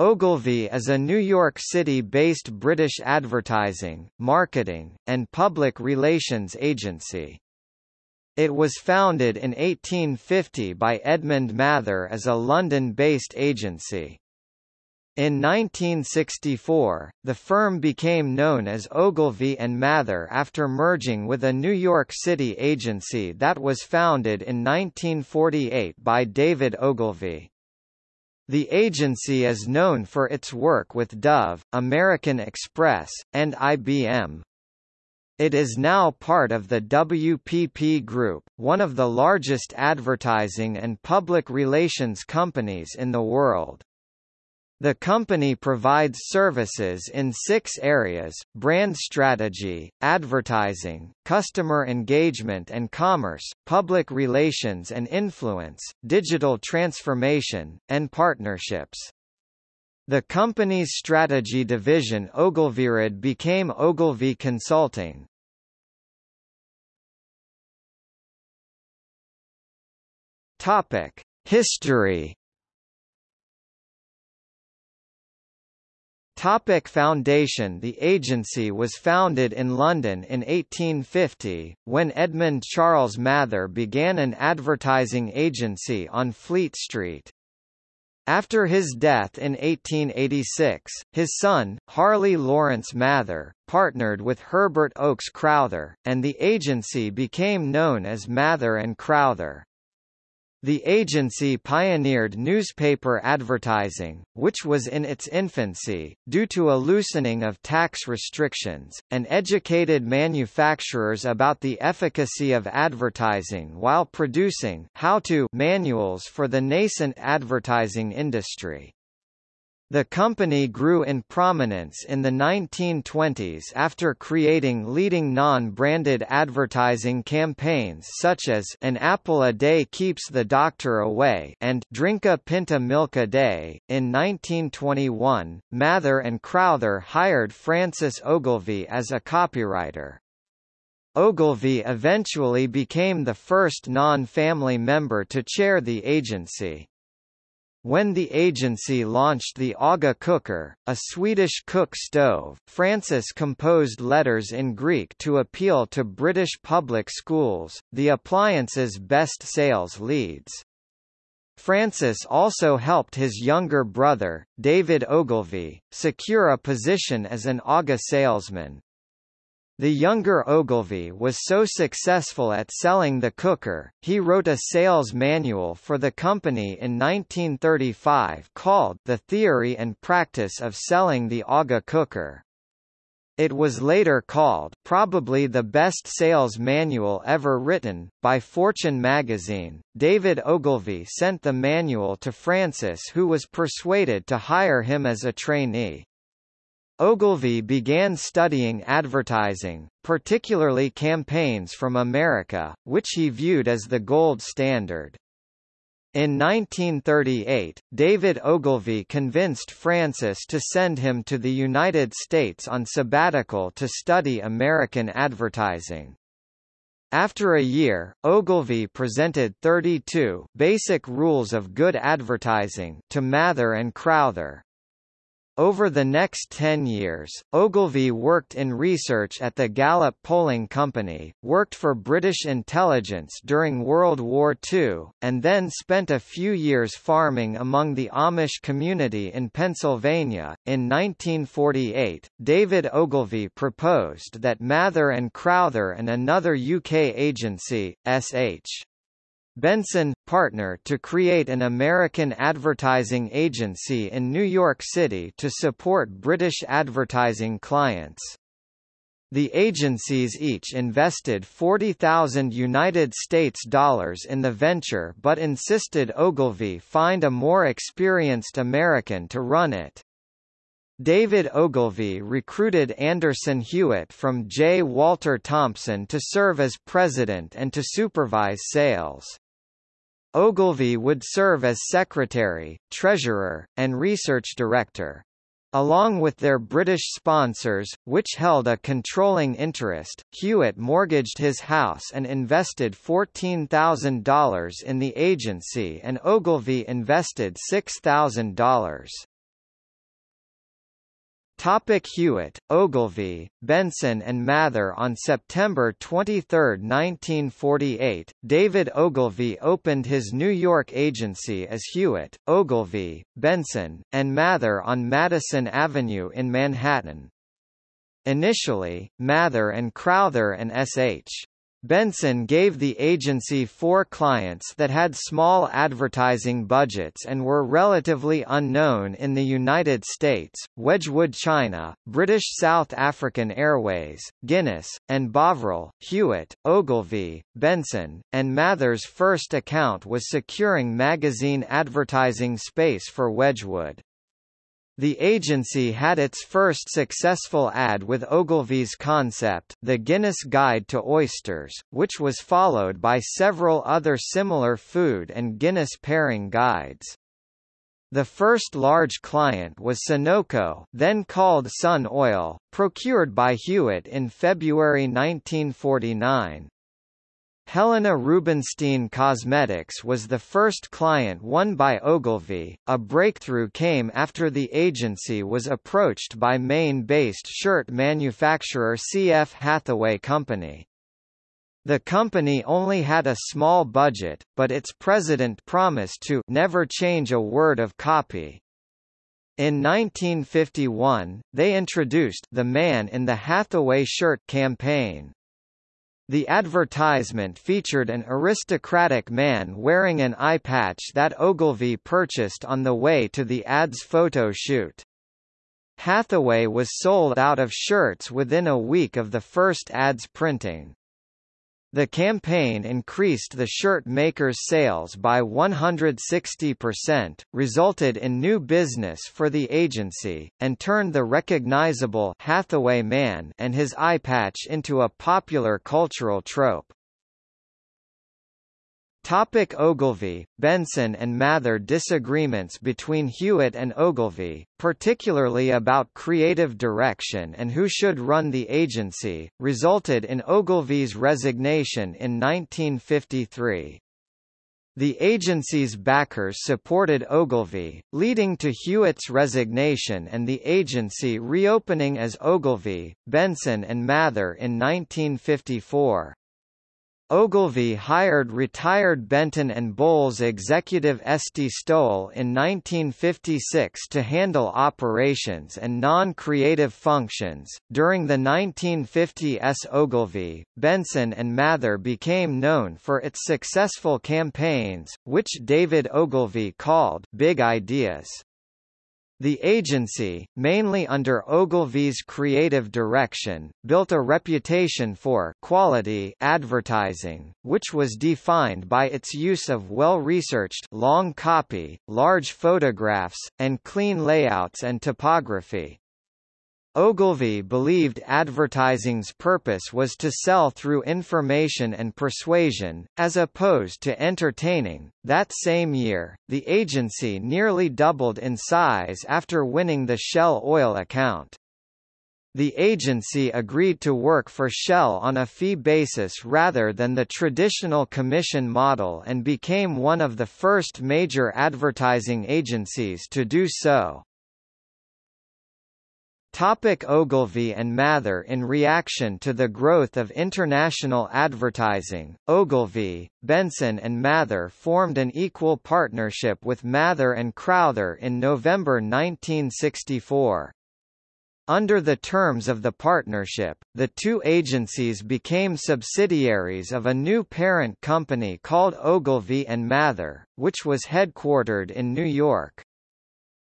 Ogilvy is a New York City-based British advertising, marketing, and public relations agency. It was founded in 1850 by Edmund Mather as a London-based agency. In 1964, the firm became known as Ogilvy and Mather after merging with a New York City agency that was founded in 1948 by David Ogilvy. The agency is known for its work with Dove, American Express, and IBM. It is now part of the WPP Group, one of the largest advertising and public relations companies in the world. The company provides services in six areas, brand strategy, advertising, customer engagement and commerce, public relations and influence, digital transformation, and partnerships. The company's strategy division Ogilvyred became Ogilvy Consulting. History Topic Foundation The agency was founded in London in 1850, when Edmund Charles Mather began an advertising agency on Fleet Street. After his death in 1886, his son, Harley Lawrence Mather, partnered with Herbert Oakes Crowther, and the agency became known as Mather and Crowther. The agency pioneered newspaper advertising, which was in its infancy, due to a loosening of tax restrictions, and educated manufacturers about the efficacy of advertising while producing how-to manuals for the nascent advertising industry. The company grew in prominence in the 1920s after creating leading non-branded advertising campaigns such as An apple a day keeps the doctor away and Drink a Pinta Milk a Day. In 1921, Mather and Crowther hired Francis Ogilvy as a copywriter. Ogilvy eventually became the first non-family member to chair the agency. When the agency launched the Aga cooker, a Swedish cook stove, Francis composed letters in Greek to appeal to British public schools, the appliance's best sales leads. Francis also helped his younger brother, David Ogilvy, secure a position as an Aga salesman. The younger Ogilvy was so successful at selling the cooker, he wrote a sales manual for the company in 1935 called The Theory and Practice of Selling the Aga Cooker. It was later called probably the best sales manual ever written by Fortune magazine. David Ogilvy sent the manual to Francis who was persuaded to hire him as a trainee. Ogilvy began studying advertising, particularly campaigns from America, which he viewed as the gold standard. In 1938, David Ogilvy convinced Francis to send him to the United States on sabbatical to study American advertising. After a year, Ogilvy presented 32 basic rules of good advertising to Mather and Crowther, over the next 10 years, Ogilvy worked in research at the Gallup Polling Company, worked for British intelligence during World War II, and then spent a few years farming among the Amish community in Pennsylvania. In 1948, David Ogilvy proposed that Mather and Crowther and another UK agency, S.H. Benson, partner to create an American advertising agency in New York City to support British advertising clients. The agencies each invested 40,000 United States dollars in the venture but insisted Ogilvy find a more experienced American to run it. David Ogilvy recruited Anderson Hewitt from J. Walter Thompson to serve as president and to supervise sales. Ogilvy would serve as secretary, treasurer, and research director. Along with their British sponsors, which held a controlling interest, Hewitt mortgaged his house and invested $14,000 in the agency and Ogilvy invested $6,000. Topic Hewitt, Ogilvy, Benson and Mather On September 23, 1948, David Ogilvy opened his New York agency as Hewitt, Ogilvy, Benson, and Mather on Madison Avenue in Manhattan. Initially, Mather and Crowther and S.H. Benson gave the agency four clients that had small advertising budgets and were relatively unknown in the United States, Wedgwood China, British South African Airways, Guinness, and Bovril. Hewitt, Ogilvy, Benson, and Mather's first account was securing magazine advertising space for Wedgwood. The agency had its first successful ad with Ogilvy's concept, The Guinness Guide to Oysters, which was followed by several other similar food and Guinness pairing guides. The first large client was Sunoco then called Sun Oil, procured by Hewitt in February 1949. Helena Rubinstein Cosmetics was the first client won by Ogilvy. A breakthrough came after the agency was approached by Maine-based shirt manufacturer C.F. Hathaway Company. The company only had a small budget, but its president promised to never change a word of copy. In 1951, they introduced the Man in the Hathaway Shirt campaign. The advertisement featured an aristocratic man wearing an eye patch that Ogilvy purchased on the way to the ad's photo shoot. Hathaway was sold out of shirts within a week of the first ad's printing. The campaign increased the shirt maker's sales by 160%, resulted in new business for the agency, and turned the recognizable Hathaway man and his eye patch into a popular cultural trope. Topic Ogilvy, Benson and Mather Disagreements between Hewitt and Ogilvy, particularly about creative direction and who should run the agency, resulted in Ogilvy's resignation in 1953. The agency's backers supported Ogilvy, leading to Hewitt's resignation and the agency reopening as Ogilvy, Benson and Mather in 1954. Ogilvy hired retired Benton and Bowles executive Esty Stowell in 1956 to handle operations and non-creative functions. During the 1950s Ogilvy, Benson and Mather became known for its successful campaigns, which David Ogilvy called big ideas. The agency, mainly under Ogilvy's creative direction, built a reputation for quality advertising, which was defined by its use of well-researched long copy, large photographs, and clean layouts and typography. Ogilvy believed advertising's purpose was to sell through information and persuasion, as opposed to entertaining. That same year, the agency nearly doubled in size after winning the Shell oil account. The agency agreed to work for Shell on a fee basis rather than the traditional commission model and became one of the first major advertising agencies to do so. Topic Ogilvy and Mather In reaction to the growth of international advertising, Ogilvy, Benson and Mather formed an equal partnership with Mather and Crowther in November 1964. Under the terms of the partnership, the two agencies became subsidiaries of a new parent company called Ogilvy and Mather, which was headquartered in New York.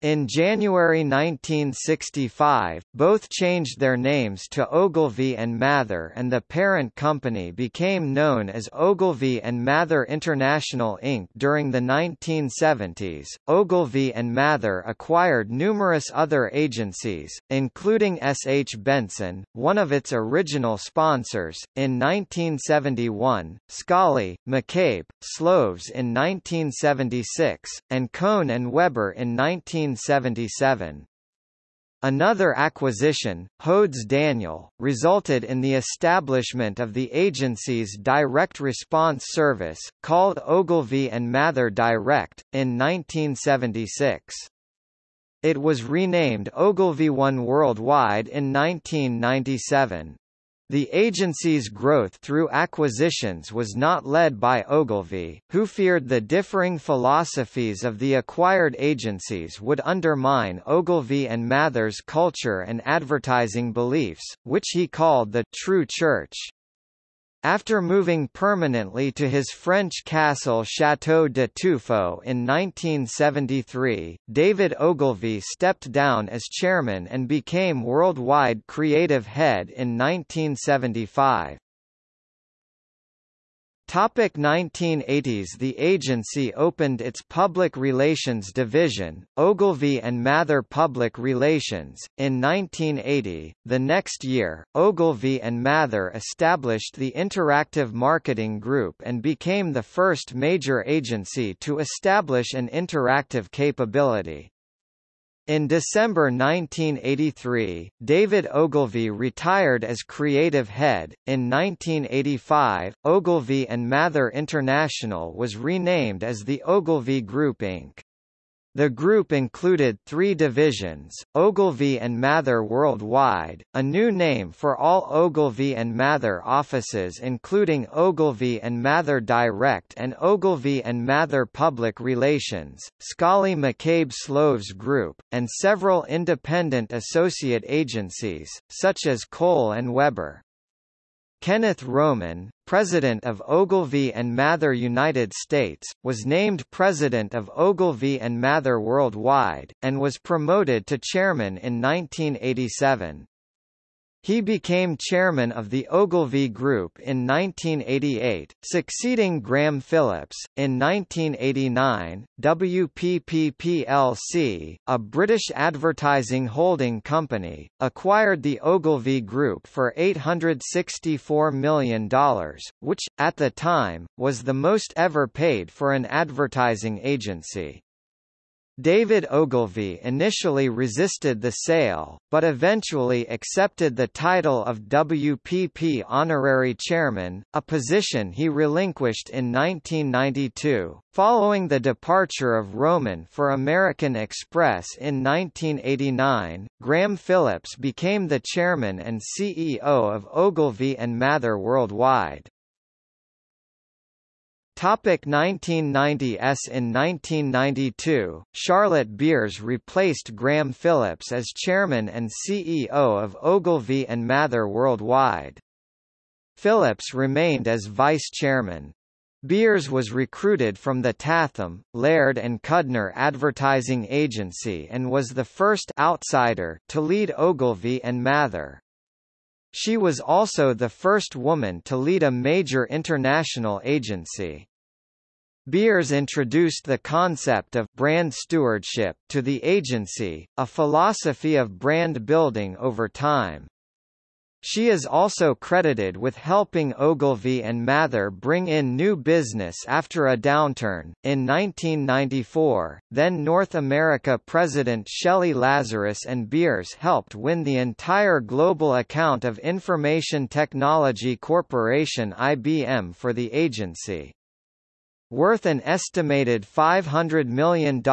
In January 1965, both changed their names to Ogilvy and Mather and the parent company became known as Ogilvy and Mather International Inc. During the 1970s, Ogilvy and Mather acquired numerous other agencies, including S. H. Benson, one of its original sponsors, in 1971, Scali, McCabe, Sloves in 1976, and Cole and Weber in 19 1977. Another acquisition, Hodes Daniel, resulted in the establishment of the agency's direct response service, called Ogilvy and Mather Direct, in 1976. It was renamed Ogilvy One Worldwide in 1997. The agency's growth through acquisitions was not led by Ogilvy, who feared the differing philosophies of the acquired agencies would undermine Ogilvy and Mather's culture and advertising beliefs, which he called the true church. After moving permanently to his French castle Château de Touffou in 1973, David Ogilvy stepped down as chairman and became worldwide creative head in 1975. Topic 1980s The agency opened its public relations division, Ogilvy and Mather Public Relations, in 1980. The next year, Ogilvy and Mather established the Interactive Marketing Group and became the first major agency to establish an interactive capability. In December 1983, David Ogilvy retired as creative head. In 1985, Ogilvy and Mather International was renamed as the Ogilvy Group Inc. The group included three divisions, Ogilvy and Mather Worldwide, a new name for all Ogilvy and Mather offices including Ogilvy and Mather Direct and Ogilvy and Mather Public Relations, Scali McCabe Sloves Group, and several independent associate agencies, such as Cole and Weber. Kenneth Roman, president of Ogilvy and Mather United States, was named president of Ogilvy and Mather Worldwide, and was promoted to chairman in 1987. He became chairman of the Ogilvy Group in 1988, succeeding Graham Phillips. In 1989, WPP plc, a British advertising holding company, acquired the Ogilvy Group for $864 million, which, at the time, was the most ever paid for an advertising agency. David Ogilvy initially resisted the sale, but eventually accepted the title of WPP Honorary Chairman, a position he relinquished in 1992. Following the departure of Roman for American Express in 1989, Graham Phillips became the chairman and CEO of Ogilvy and Mather Worldwide. Topic 1990s In 1992, Charlotte Beers replaced Graham Phillips as chairman and CEO of Ogilvy and Mather Worldwide. Phillips remained as vice chairman. Beers was recruited from the Tatham, Laird and Kudner advertising agency and was the first outsider to lead Ogilvy and Mather. She was also the first woman to lead a major international agency. Beers introduced the concept of brand stewardship to the agency, a philosophy of brand building over time. She is also credited with helping Ogilvy and Mather bring in new business after a downturn. In 1994, then North America President Shelley Lazarus and Beers helped win the entire global account of Information Technology Corporation IBM for the agency worth an estimated $500 million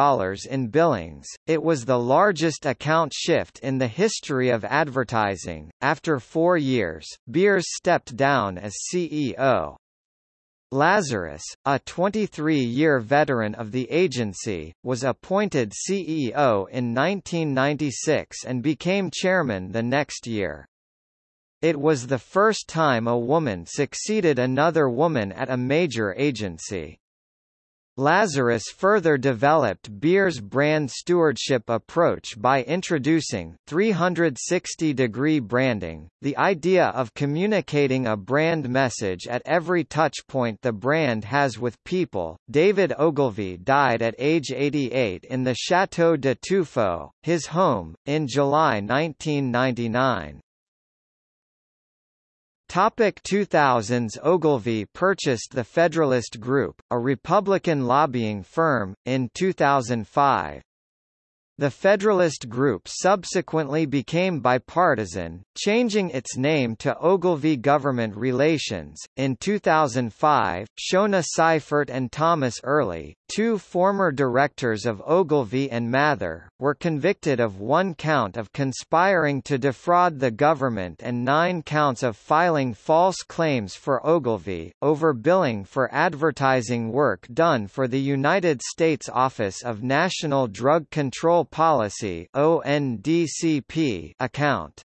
in billings. It was the largest account shift in the history of advertising. After four years, Beers stepped down as CEO. Lazarus, a 23-year veteran of the agency, was appointed CEO in 1996 and became chairman the next year. It was the first time a woman succeeded another woman at a major agency. Lazarus further developed Beer's brand stewardship approach by introducing 360-degree branding, the idea of communicating a brand message at every touchpoint the brand has with people. David Ogilvy died at age 88 in the Château de Touffou, his home, in July 1999. Topic 2000s Ogilvy purchased the Federalist Group, a Republican lobbying firm, in 2005. The Federalist Group subsequently became bipartisan, changing its name to Ogilvy Government Relations. In 2005, Shona Seifert and Thomas Early, two former directors of Ogilvy and Mather, were convicted of one count of conspiring to defraud the government and nine counts of filing false claims for Ogilvy, over billing for advertising work done for the United States Office of National Drug Control Policy account.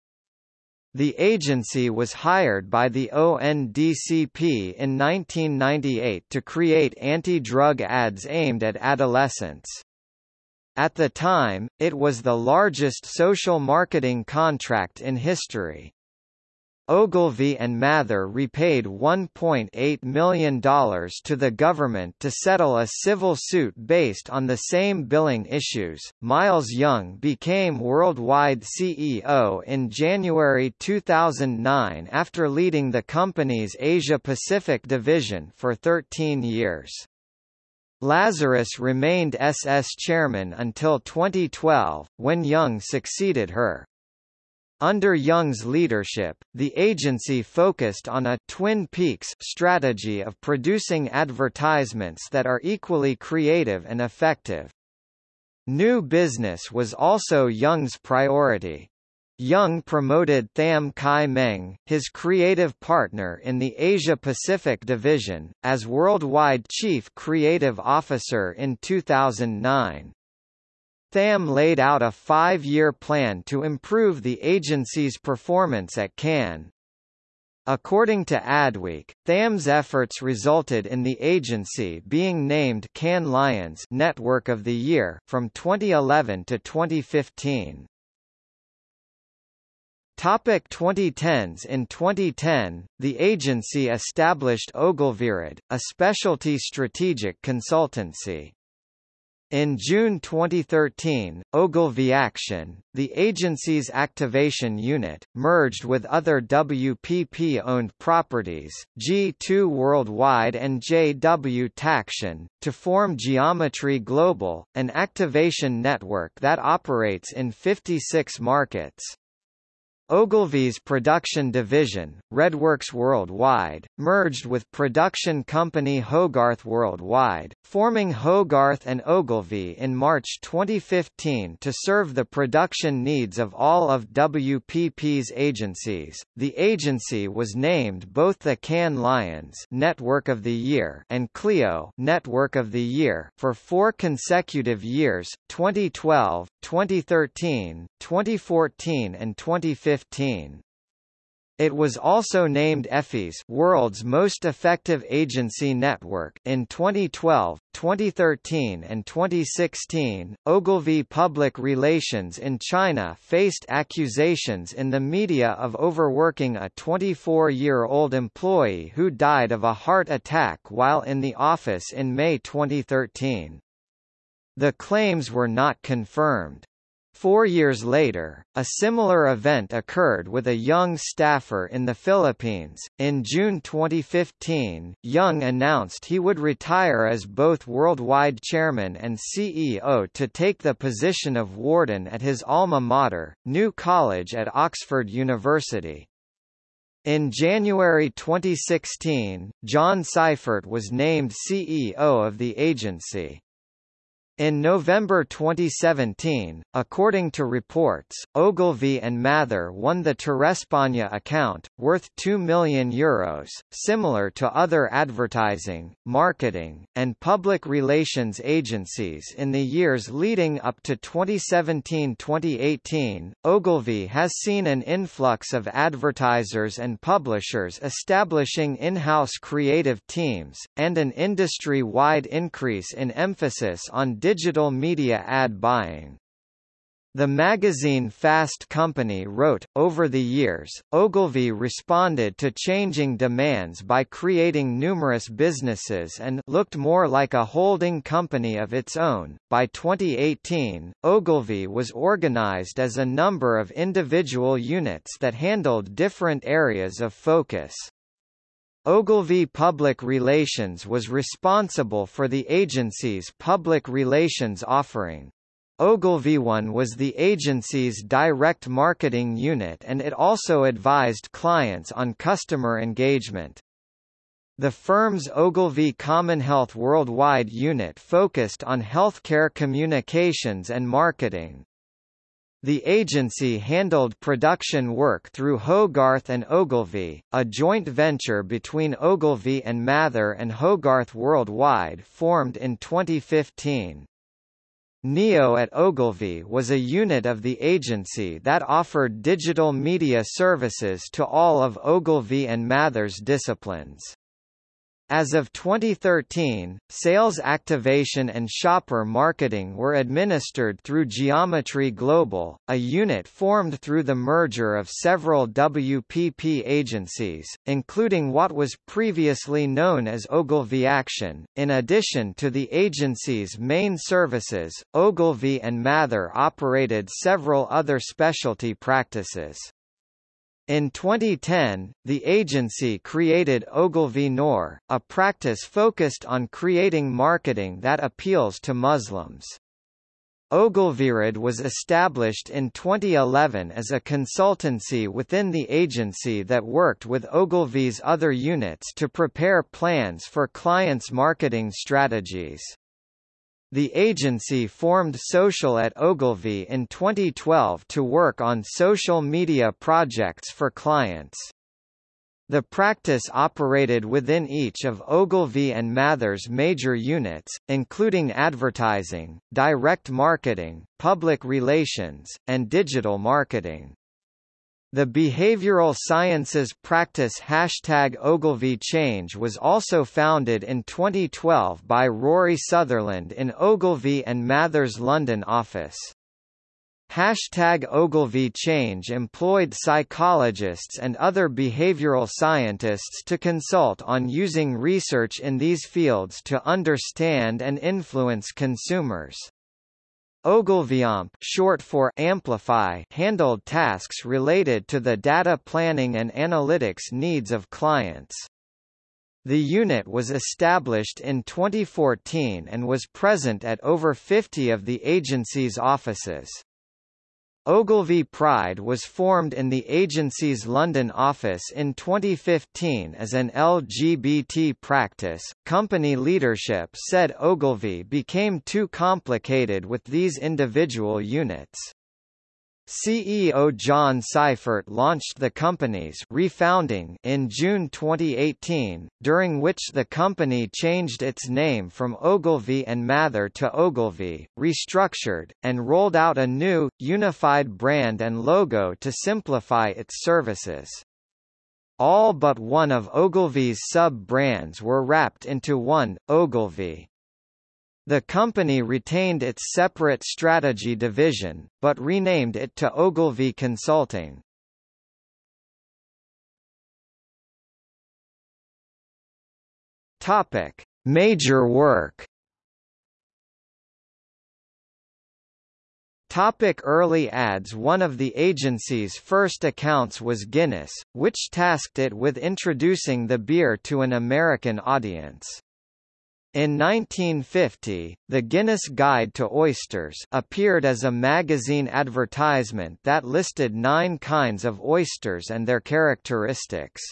The agency was hired by the ONDCP in 1998 to create anti-drug ads aimed at adolescents. At the time, it was the largest social marketing contract in history. Ogilvy and Mather repaid $1.8 million to the government to settle a civil suit based on the same billing issues. Miles Young became worldwide CEO in January 2009 after leading the company's Asia Pacific division for 13 years. Lazarus remained SS chairman until 2012, when Young succeeded her. Under Young's leadership, the agency focused on a Twin Peaks strategy of producing advertisements that are equally creative and effective. New business was also Young's priority. Young promoted Tham Kai Meng, his creative partner in the Asia-Pacific division, as worldwide chief creative officer in 2009. Tham laid out a five-year plan to improve the agency's performance at Cannes. According to Adweek, Tham's efforts resulted in the agency being named Cannes Lions Network of the Year from 2011 to 2015. Topic 2010s In 2010, the agency established Ogilvyred, a specialty strategic consultancy. In June 2013, Ogilvy Action, the agency's activation unit, merged with other WPP-owned properties, G2 Worldwide and JWT Action, to form Geometry Global, an activation network that operates in 56 markets. Ogilvy's production division, Redworks Worldwide, merged with production company Hogarth Worldwide, forming Hogarth and Ogilvy in March 2015 to serve the production needs of all of WPP's agencies. The agency was named both the Cannes Lions Network of the Year and Clio Network of the Year for four consecutive years, 2012, 2013, 2014 and 2015. It was also named Effie's World's Most Effective Agency Network in 2012, 2013 and 2016. Ogilvy Public Relations in China faced accusations in the media of overworking a 24-year-old employee who died of a heart attack while in the office in May 2013. The claims were not confirmed. Four years later, a similar event occurred with a Young staffer in the Philippines. In June 2015, Young announced he would retire as both worldwide chairman and CEO to take the position of warden at his alma mater, New College at Oxford University. In January 2016, John Seifert was named CEO of the agency. In November 2017, according to reports, Ogilvy and Mather won the Turespaña account, worth €2 million, Euros, similar to other advertising, marketing, and public relations agencies in the years leading up to 2017-2018. Ogilvy has seen an influx of advertisers and publishers establishing in-house creative teams, and an industry-wide increase in emphasis on digital media ad buying. The magazine Fast Company wrote, over the years, Ogilvy responded to changing demands by creating numerous businesses and looked more like a holding company of its own. By 2018, Ogilvy was organized as a number of individual units that handled different areas of focus. Ogilvy Public Relations was responsible for the agency's public relations offering. Ogilvy One was the agency's direct marketing unit and it also advised clients on customer engagement. The firm's Ogilvy Commonhealth Worldwide unit focused on healthcare communications and marketing. The agency handled production work through Hogarth and Ogilvy, a joint venture between Ogilvy and Mather and Hogarth Worldwide formed in 2015. NEO at Ogilvy was a unit of the agency that offered digital media services to all of Ogilvy and Mather's disciplines. As of 2013, sales activation and shopper marketing were administered through Geometry Global, a unit formed through the merger of several WPP agencies, including what was previously known as Ogilvy Action. In addition to the agency's main services, Ogilvy and Mather operated several other specialty practices. In 2010, the agency created Ogilvy Noor, a practice focused on creating marketing that appeals to Muslims. Ogilvyred was established in 2011 as a consultancy within the agency that worked with Ogilvy's other units to prepare plans for clients' marketing strategies. The agency formed Social at Ogilvy in 2012 to work on social media projects for clients. The practice operated within each of Ogilvy and Mather's major units, including advertising, direct marketing, public relations, and digital marketing. The behavioral sciences practice hashtag Ogilvy Change was also founded in 2012 by Rory Sutherland in Ogilvy and Mather's London office. Hashtag Ogilvy Change employed psychologists and other behavioral scientists to consult on using research in these fields to understand and influence consumers. Ogilvyamp short for Amplify handled tasks related to the data planning and analytics needs of clients. The unit was established in 2014 and was present at over 50 of the agency's offices. Ogilvy Pride was formed in the agency's London office in 2015 as an LGBT practice. Company leadership said Ogilvy became too complicated with these individual units. CEO John Seifert launched the company's refounding in June 2018, during which the company changed its name from Ogilvy and Mather to Ogilvy, restructured, and rolled out a new, unified brand and logo to simplify its services. All but one of Ogilvy's sub-brands were wrapped into one, Ogilvy. The company retained its separate strategy division, but renamed it to Ogilvy Consulting. Topic: Major work. Topic early ads One of the agency's first accounts was Guinness, which tasked it with introducing the beer to an American audience. In 1950, the Guinness Guide to Oysters appeared as a magazine advertisement that listed nine kinds of oysters and their characteristics.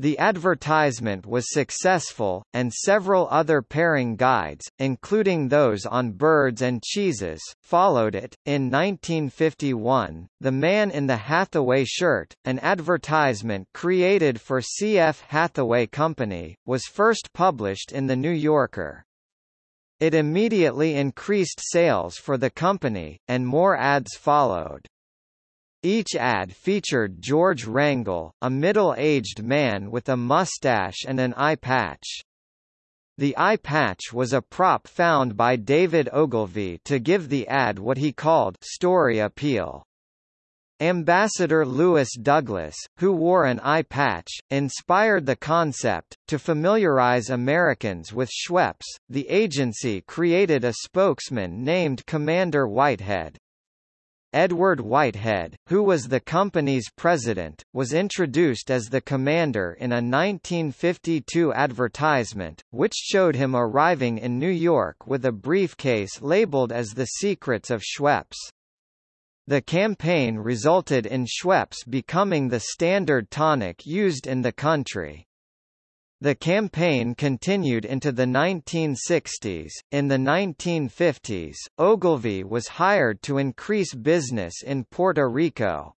The advertisement was successful, and several other pairing guides, including those on birds and cheeses, followed it. In 1951, The Man in the Hathaway Shirt, an advertisement created for C.F. Hathaway Company, was first published in The New Yorker. It immediately increased sales for the company, and more ads followed. Each ad featured George Wrangell, a middle-aged man with a mustache and an eye patch. The eye patch was a prop found by David Ogilvy to give the ad what he called story appeal. Ambassador Lewis Douglas, who wore an eye patch, inspired the concept. To familiarize Americans with Schweppes, the agency created a spokesman named Commander Whitehead. Edward Whitehead, who was the company's president, was introduced as the commander in a 1952 advertisement, which showed him arriving in New York with a briefcase labeled as The Secrets of Schweppes. The campaign resulted in Schweppes becoming the standard tonic used in the country. The campaign continued into the 1960s. In the 1950s, Ogilvy was hired to increase business in Puerto Rico.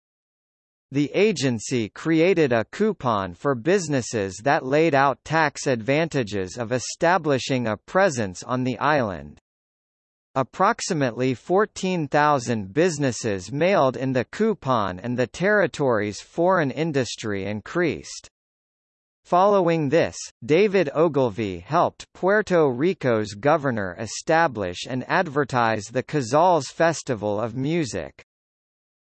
The agency created a coupon for businesses that laid out tax advantages of establishing a presence on the island. Approximately 14,000 businesses mailed in the coupon and the territory's foreign industry increased. Following this, David Ogilvy helped Puerto Rico's governor establish and advertise the Casals Festival of Music.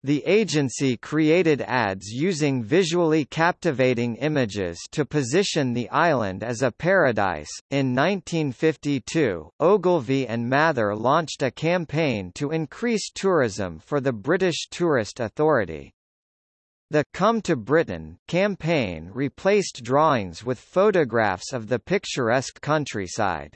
The agency created ads using visually captivating images to position the island as a paradise. In 1952, Ogilvy and Mather launched a campaign to increase tourism for the British Tourist Authority. The Come to Britain campaign replaced drawings with photographs of the picturesque countryside.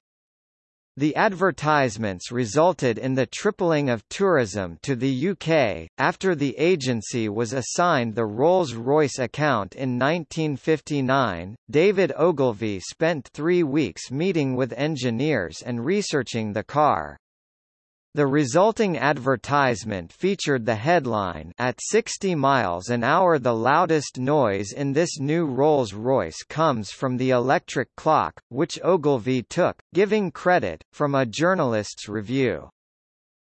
The advertisements resulted in the tripling of tourism to the UK. After the agency was assigned the Rolls Royce account in 1959, David Ogilvy spent three weeks meeting with engineers and researching the car. The resulting advertisement featured the headline At 60 miles an hour the loudest noise in this new Rolls-Royce comes from the electric clock, which Ogilvy took, giving credit, from a journalist's review.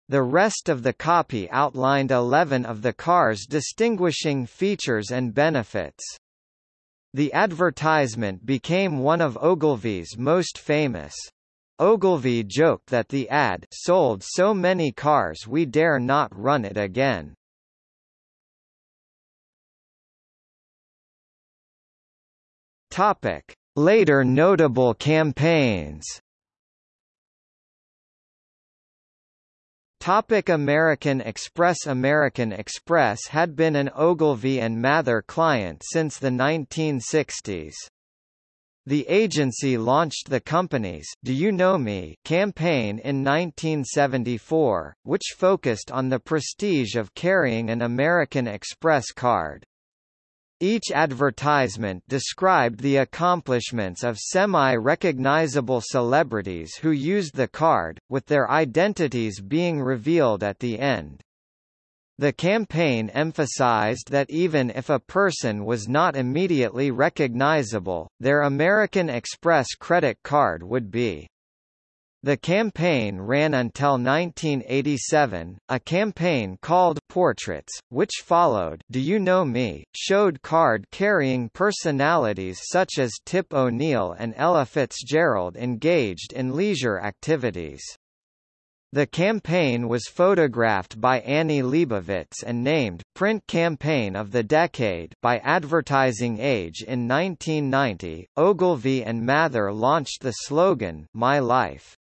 The rest of the copy outlined 11 of the car's distinguishing features and benefits. The advertisement became one of Ogilvy's most famous. Ogilvy joked that the ad sold so many cars we dare not run it again. Topic: Later notable campaigns. Topic American Express American Express had been an Ogilvy and Mather client since the 1960s. The agency launched the company's Do You Know Me campaign in 1974, which focused on the prestige of carrying an American Express card. Each advertisement described the accomplishments of semi-recognizable celebrities who used the card, with their identities being revealed at the end. The campaign emphasized that even if a person was not immediately recognizable, their American Express credit card would be. The campaign ran until 1987. A campaign called Portraits, which followed Do You Know Me, showed card-carrying personalities such as Tip O'Neill and Ella Fitzgerald engaged in leisure activities. The campaign was photographed by Annie Leibovitz and named Print Campaign of the Decade by Advertising Age in 1990. Ogilvy and Mather launched the slogan My Life.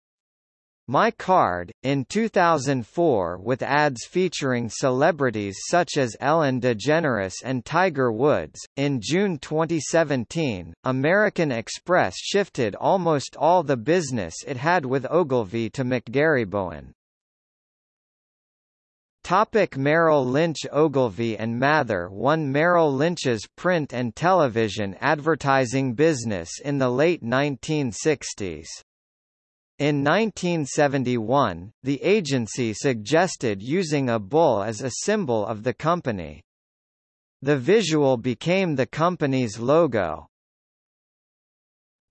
My Card, in 2004 with ads featuring celebrities such as Ellen DeGeneres and Tiger Woods. In June 2017, American Express shifted almost all the business it had with Ogilvy to McGarrybowen. Topic Merrill Lynch Ogilvy and Mather won Merrill Lynch's print and television advertising business in the late 1960s. In 1971, the agency suggested using a bull as a symbol of the company. The visual became the company's logo.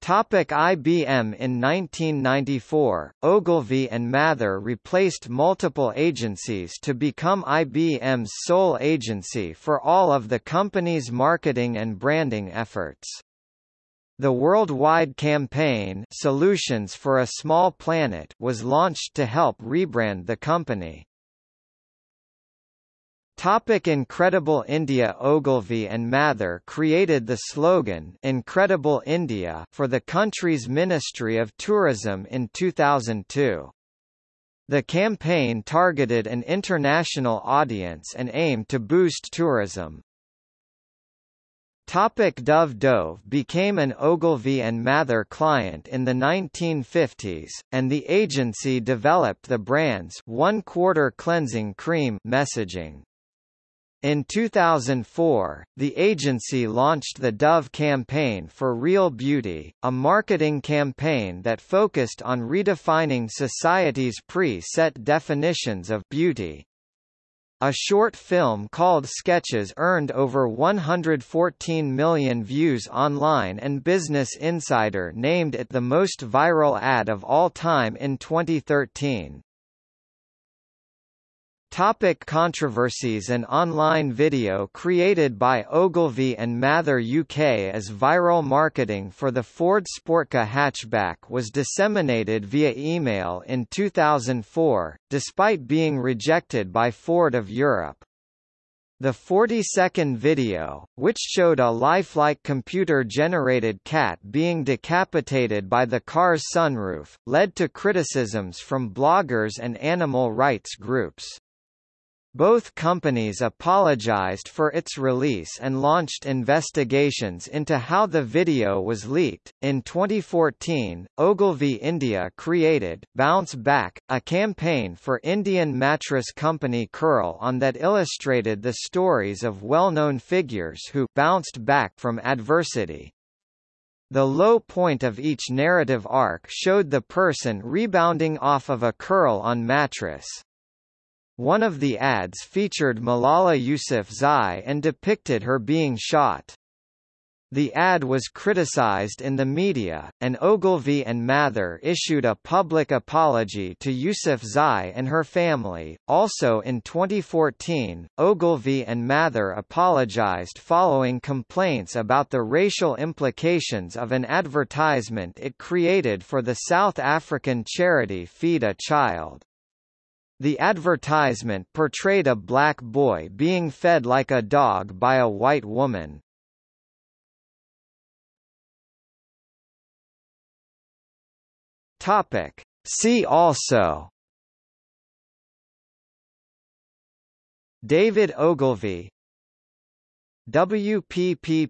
Topic IBM In 1994, Ogilvy and Mather replaced multiple agencies to become IBM's sole agency for all of the company's marketing and branding efforts. The worldwide campaign Solutions for a Small Planet was launched to help rebrand the company. Topic Incredible India Ogilvy and Mather created the slogan Incredible India for the country's Ministry of Tourism in 2002. The campaign targeted an international audience and aimed to boost tourism. Topic Dove Dove became an Ogilvy and Mather client in the 1950s, and the agency developed the brand's one-quarter cleansing cream messaging. In 2004, the agency launched the Dove campaign for Real Beauty, a marketing campaign that focused on redefining society's pre-set definitions of beauty. A short film called Sketches earned over 114 million views online and Business Insider named it the most viral ad of all time in 2013. Topic controversies An online video created by Ogilvy and Mather UK as viral marketing for the Ford SportKa hatchback was disseminated via email in 2004, despite being rejected by Ford of Europe. The 40-second video, which showed a lifelike computer-generated cat being decapitated by the car's sunroof, led to criticisms from bloggers and animal rights groups. Both companies apologized for its release and launched investigations into how the video was leaked. In 2014, Ogilvy India created Bounce Back, a campaign for Indian mattress company Kurl-on that illustrated the stories of well-known figures who bounced back from adversity. The low point of each narrative arc showed the person rebounding off of a Kurl-on mattress. One of the ads featured Malala Yousafzai and depicted her being shot. The ad was criticized in the media, and Ogilvy and Mather issued a public apology to Yousafzai and her family. Also in 2014, Ogilvy and Mather apologized following complaints about the racial implications of an advertisement it created for the South African charity Feed a Child. The advertisement portrayed a black boy being fed like a dog by a white woman. Topic. See also David Ogilvy WPPPLC